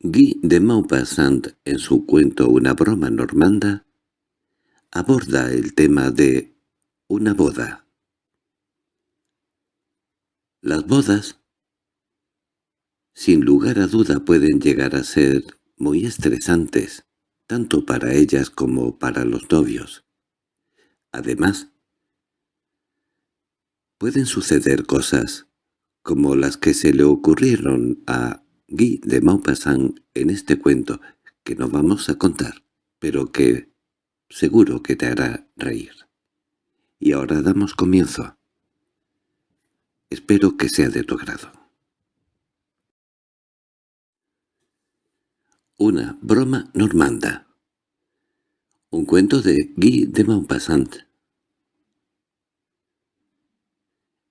Guy de Maupassant, en su cuento Una broma normanda, aborda el tema de una boda. Las bodas, sin lugar a duda, pueden llegar a ser muy estresantes, tanto para ellas como para los novios. Además, pueden suceder cosas como las que se le ocurrieron a Guy de Maupassant en este cuento que no vamos a contar, pero que seguro que te hará reír. Y ahora damos comienzo. Espero que sea de tu agrado. Una broma normanda. Un cuento de Guy de Maupassant.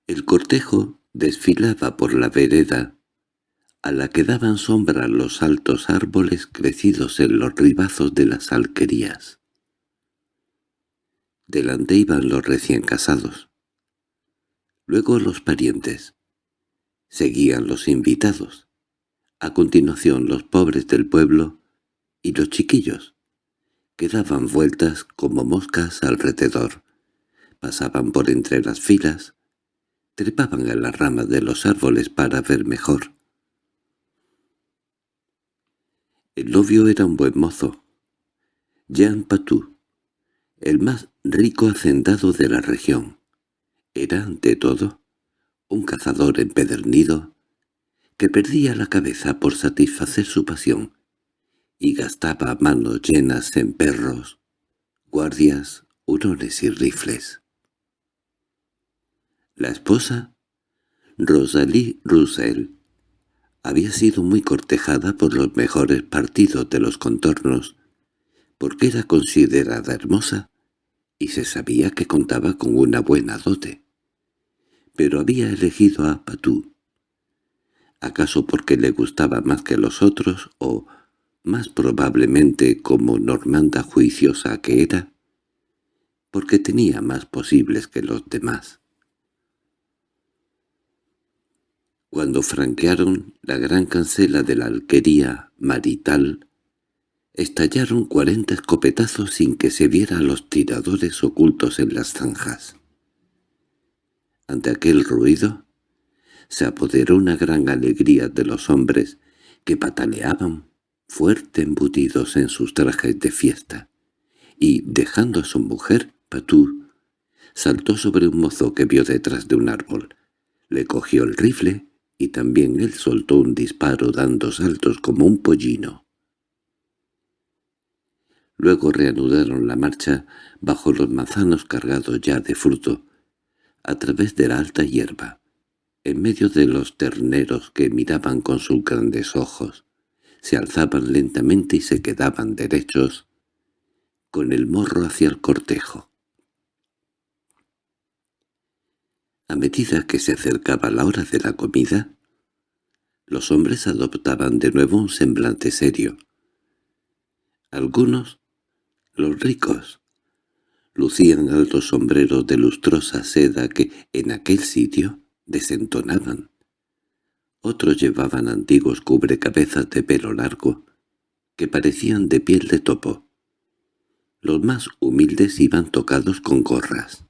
El cortejo desfilaba por la vereda a la que daban sombra los altos árboles crecidos en los ribazos de las alquerías. Delante iban los recién casados. Luego los parientes. Seguían los invitados. A continuación los pobres del pueblo y los chiquillos, que daban vueltas como moscas alrededor. Pasaban por entre las filas, trepaban a las ramas de los árboles para ver mejor. El novio era un buen mozo, Jean Patou, el más rico hacendado de la región. Era, ante todo, un cazador empedernido que perdía la cabeza por satisfacer su pasión y gastaba manos llenas en perros, guardias, hurones y rifles. La esposa, Rosalie Roussel, había sido muy cortejada por los mejores partidos de los contornos, porque era considerada hermosa y se sabía que contaba con una buena dote. Pero había elegido a Patou. ¿Acaso porque le gustaba más que los otros o, más probablemente como normanda juiciosa que era? Porque tenía más posibles que los demás. Cuando franquearon la gran cancela de la alquería marital, estallaron cuarenta escopetazos sin que se viera a los tiradores ocultos en las zanjas. Ante aquel ruido, se apoderó una gran alegría de los hombres que pataleaban fuerte embutidos en sus trajes de fiesta, y, dejando a su mujer, Patou, saltó sobre un mozo que vio detrás de un árbol, le cogió el rifle y también él soltó un disparo dando saltos como un pollino. Luego reanudaron la marcha bajo los manzanos cargados ya de fruto, a través de la alta hierba, en medio de los terneros que miraban con sus grandes ojos, se alzaban lentamente y se quedaban derechos, con el morro hacia el cortejo. A medida que se acercaba la hora de la comida, los hombres adoptaban de nuevo un semblante serio. Algunos, los ricos, lucían altos sombreros de lustrosa seda que, en aquel sitio, desentonaban. Otros llevaban antiguos cubrecabezas de pelo largo, que parecían de piel de topo. Los más humildes iban tocados con gorras.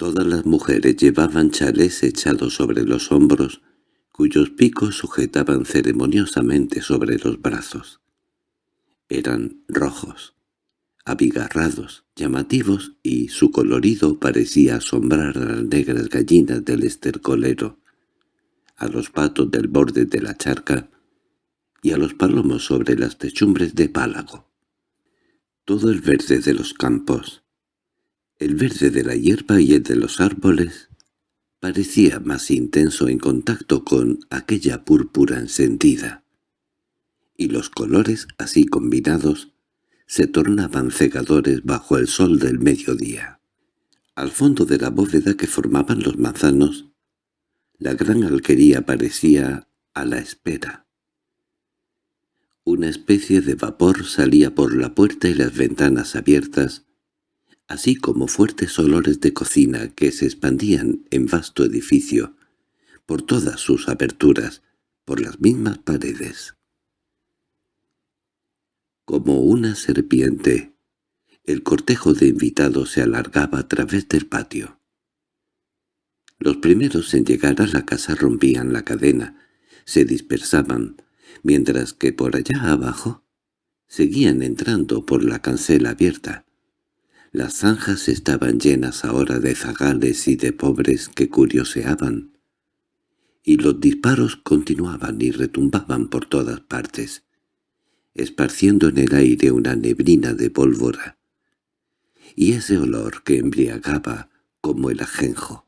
Todas las mujeres llevaban chalés echados sobre los hombros, cuyos picos sujetaban ceremoniosamente sobre los brazos. Eran rojos, abigarrados, llamativos, y su colorido parecía asombrar a las negras gallinas del estercolero, a los patos del borde de la charca y a los palomos sobre las techumbres de pálago. Todo el verde de los campos, el verde de la hierba y el de los árboles parecía más intenso en contacto con aquella púrpura encendida, y los colores, así combinados, se tornaban cegadores bajo el sol del mediodía. Al fondo de la bóveda que formaban los manzanos, la gran alquería parecía a la espera. Una especie de vapor salía por la puerta y las ventanas abiertas, así como fuertes olores de cocina que se expandían en vasto edificio, por todas sus aperturas, por las mismas paredes. Como una serpiente, el cortejo de invitados se alargaba a través del patio. Los primeros en llegar a la casa rompían la cadena, se dispersaban, mientras que por allá abajo seguían entrando por la cancela abierta. Las zanjas estaban llenas ahora de zagales y de pobres que curioseaban, y los disparos continuaban y retumbaban por todas partes, esparciendo en el aire una neblina de pólvora, y ese olor que embriagaba como el ajenjo.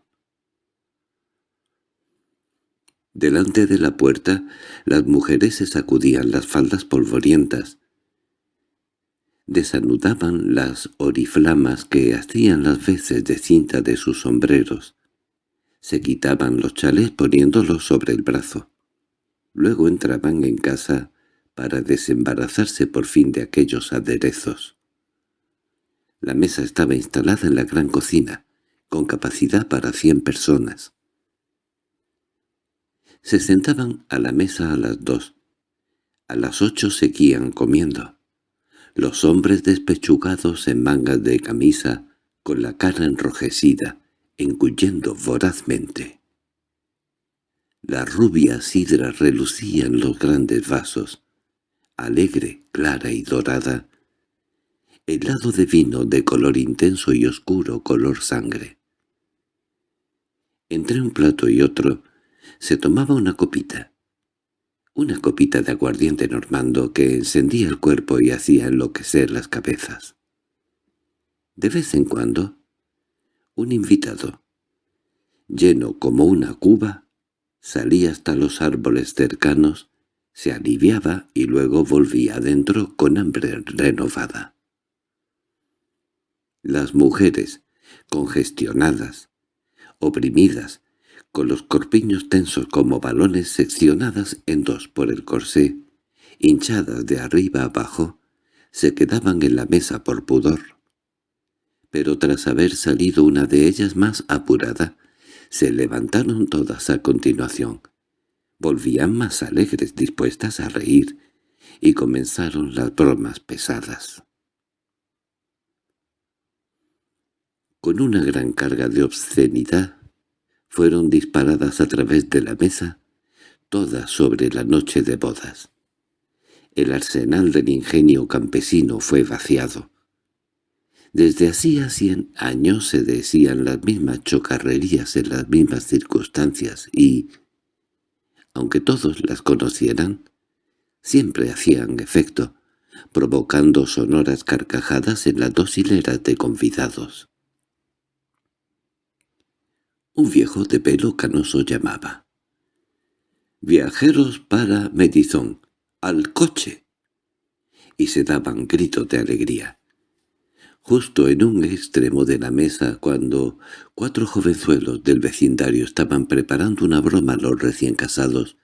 Delante de la puerta las mujeres se sacudían las faldas polvorientas, desanudaban las oriflamas que hacían las veces de cinta de sus sombreros, se quitaban los chales poniéndolos sobre el brazo. Luego entraban en casa para desembarazarse por fin de aquellos aderezos. La mesa estaba instalada en la gran cocina, con capacidad para cien personas. Se sentaban a la mesa a las dos. A las ocho seguían comiendo. Los hombres despechugados en mangas de camisa, con la cara enrojecida, engullendo vorazmente. La rubia sidra relucía en los grandes vasos, alegre, clara y dorada, helado de vino de color intenso y oscuro color sangre. Entre un plato y otro se tomaba una copita. Una copita de aguardiente normando que encendía el cuerpo y hacía enloquecer las cabezas. De vez en cuando, un invitado, lleno como una cuba, salía hasta los árboles cercanos, se aliviaba y luego volvía adentro con hambre renovada. Las mujeres, congestionadas, oprimidas, con los corpiños tensos como balones seccionadas en dos por el corsé, hinchadas de arriba abajo, se quedaban en la mesa por pudor. Pero tras haber salido una de ellas más apurada, se levantaron todas a continuación. Volvían más alegres, dispuestas a reír, y comenzaron las bromas pesadas. Con una gran carga de obscenidad, fueron disparadas a través de la mesa, todas sobre la noche de bodas. El arsenal del ingenio campesino fue vaciado. Desde hacía cien años se decían las mismas chocarrerías en las mismas circunstancias y, aunque todos las conocieran, siempre hacían efecto, provocando sonoras carcajadas en las dos hileras de convidados. Un viejo de pelo canoso llamaba. «¡Viajeros para Medizón! ¡Al coche!» Y se daban gritos de alegría. Justo en un extremo de la mesa, cuando cuatro jovenzuelos del vecindario estaban preparando una broma a los recién casados,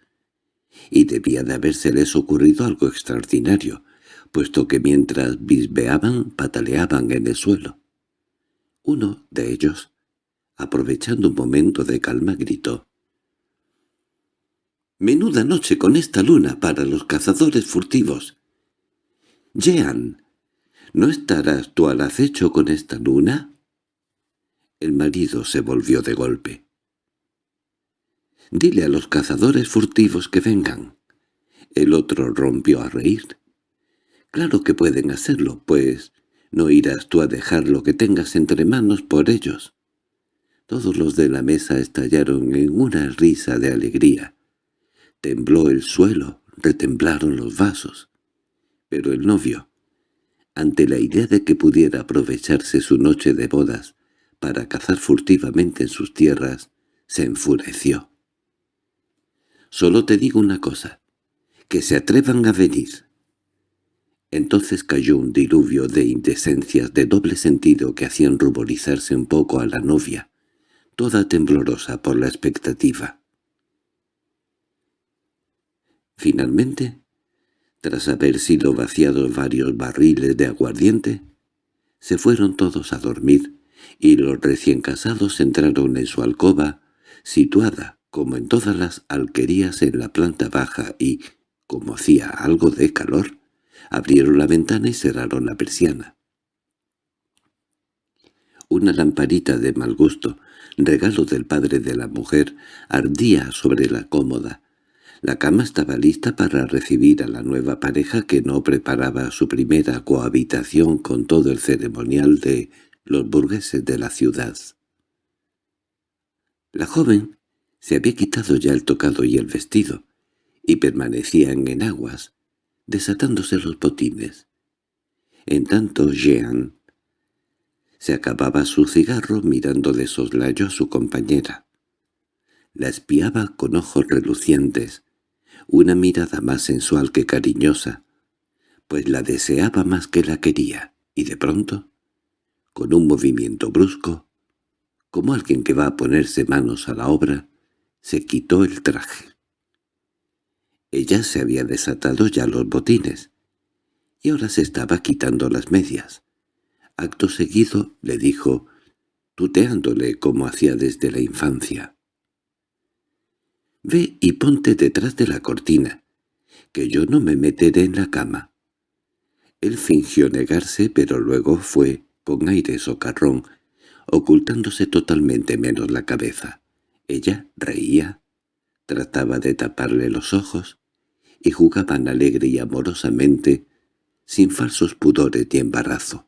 y debía de habérseles ocurrido algo extraordinario, puesto que mientras bisbeaban pataleaban en el suelo. Uno de ellos, aprovechando un momento de calma, gritó. «¡Menuda noche con esta luna para los cazadores furtivos! Jean, ¿no estarás tú al acecho con esta luna?» El marido se volvió de golpe. «Dile a los cazadores furtivos que vengan». El otro rompió a reír. «Claro que pueden hacerlo, pues no irás tú a dejar lo que tengas entre manos por ellos». Todos los de la mesa estallaron en una risa de alegría. Tembló el suelo, retemblaron los vasos. Pero el novio, ante la idea de que pudiera aprovecharse su noche de bodas para cazar furtivamente en sus tierras, se enfureció. «Solo te digo una cosa, que se atrevan a venir». Entonces cayó un diluvio de indecencias de doble sentido que hacían ruborizarse un poco a la novia, toda temblorosa por la expectativa. Finalmente, tras haber sido vaciados varios barriles de aguardiente, se fueron todos a dormir, y los recién casados entraron en su alcoba, situada como en todas las alquerías en la planta baja y, como hacía algo de calor, abrieron la ventana y cerraron la persiana. Una lamparita de mal gusto, regalo del padre de la mujer, ardía sobre la cómoda. La cama estaba lista para recibir a la nueva pareja que no preparaba su primera cohabitación con todo el ceremonial de los burgueses de la ciudad. La joven se había quitado ya el tocado y el vestido, y permanecían en aguas, desatándose los botines. En tanto Jean se acababa su cigarro mirando de soslayo a su compañera. La espiaba con ojos relucientes, una mirada más sensual que cariñosa, pues la deseaba más que la quería, y de pronto, con un movimiento brusco, como alguien que va a ponerse manos a la obra, se quitó el traje. Ella se había desatado ya los botines, y ahora se estaba quitando las medias. Acto seguido le dijo, tuteándole como hacía desde la infancia. «Ve y ponte detrás de la cortina, que yo no me meteré en la cama». Él fingió negarse, pero luego fue, con aire socarrón, ocultándose totalmente menos la cabeza. Ella reía, trataba de taparle los ojos, y jugaban alegre y amorosamente, sin falsos pudores y embarazo.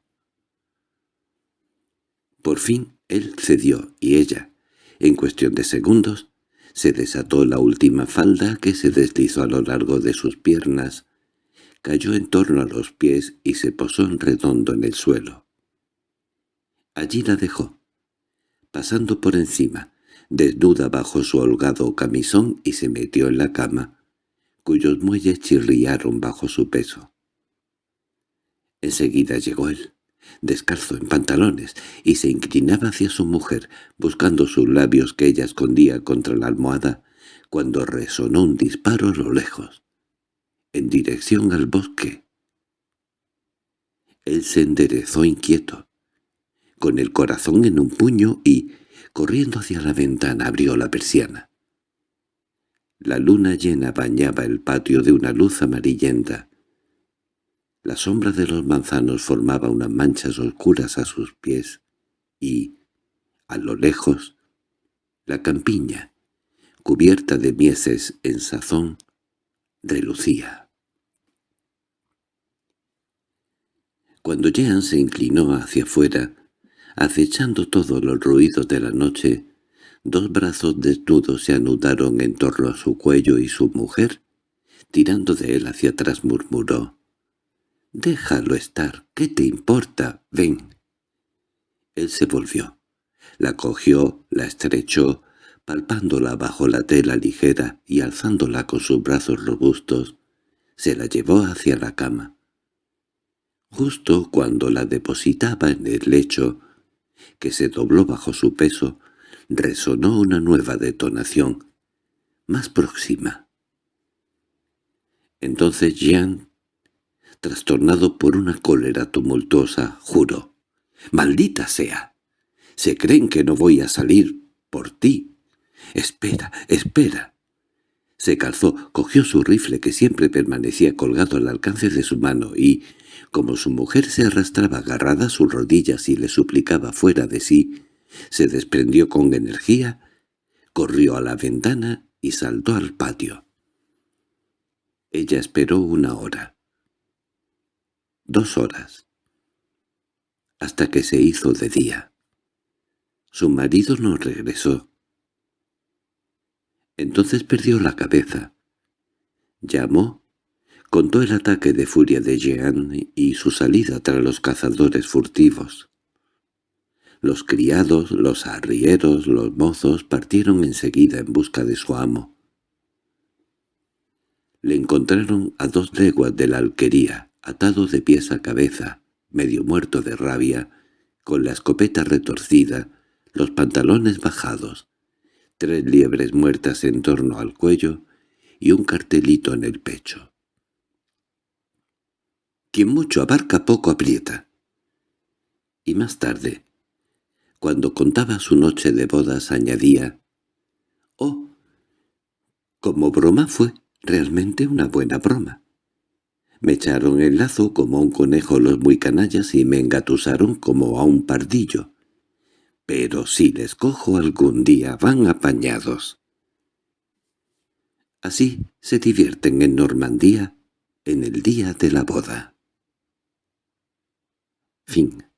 Por fin él cedió y ella, en cuestión de segundos, se desató la última falda que se deslizó a lo largo de sus piernas, cayó en torno a los pies y se posó en redondo en el suelo. Allí la dejó, pasando por encima, desnuda bajo su holgado camisón y se metió en la cama, cuyos muelles chirriaron bajo su peso. Enseguida llegó él descalzo en pantalones, y se inclinaba hacia su mujer, buscando sus labios que ella escondía contra la almohada, cuando resonó un disparo a lo lejos, en dirección al bosque. Él se enderezó inquieto, con el corazón en un puño y, corriendo hacia la ventana, abrió la persiana. La luna llena bañaba el patio de una luz amarillenta, la sombra de los manzanos formaba unas manchas oscuras a sus pies y, a lo lejos, la campiña, cubierta de mieses en sazón, relucía. Cuando Jean se inclinó hacia afuera, acechando todos los ruidos de la noche, dos brazos desnudos se anudaron en torno a su cuello y su mujer, tirando de él hacia atrás murmuró «Déjalo estar, ¿qué te importa? Ven». Él se volvió. La cogió, la estrechó, palpándola bajo la tela ligera y alzándola con sus brazos robustos, se la llevó hacia la cama. Justo cuando la depositaba en el lecho, que se dobló bajo su peso, resonó una nueva detonación, más próxima. Entonces Jean trastornado por una cólera tumultuosa, juro. «¡Maldita sea! Se creen que no voy a salir por ti. Espera, espera». Se calzó, cogió su rifle que siempre permanecía colgado al alcance de su mano y, como su mujer se arrastraba agarrada a sus rodillas y le suplicaba fuera de sí, se desprendió con energía, corrió a la ventana y saltó al patio. Ella esperó una hora dos horas, hasta que se hizo de día. Su marido no regresó. Entonces perdió la cabeza. Llamó, contó el ataque de furia de Jean y su salida tras los cazadores furtivos. Los criados, los arrieros, los mozos partieron enseguida en busca de su amo. Le encontraron a dos leguas de la alquería, atado de pies a cabeza, medio muerto de rabia, con la escopeta retorcida, los pantalones bajados, tres liebres muertas en torno al cuello y un cartelito en el pecho. «Quien mucho abarca poco aprieta». Y más tarde, cuando contaba su noche de bodas, añadía «Oh, Como broma fue realmente una buena broma. Me echaron el lazo como a un conejo los muy canallas y me engatusaron como a un pardillo. Pero si les cojo algún día van apañados. Así se divierten en Normandía en el día de la boda. Fin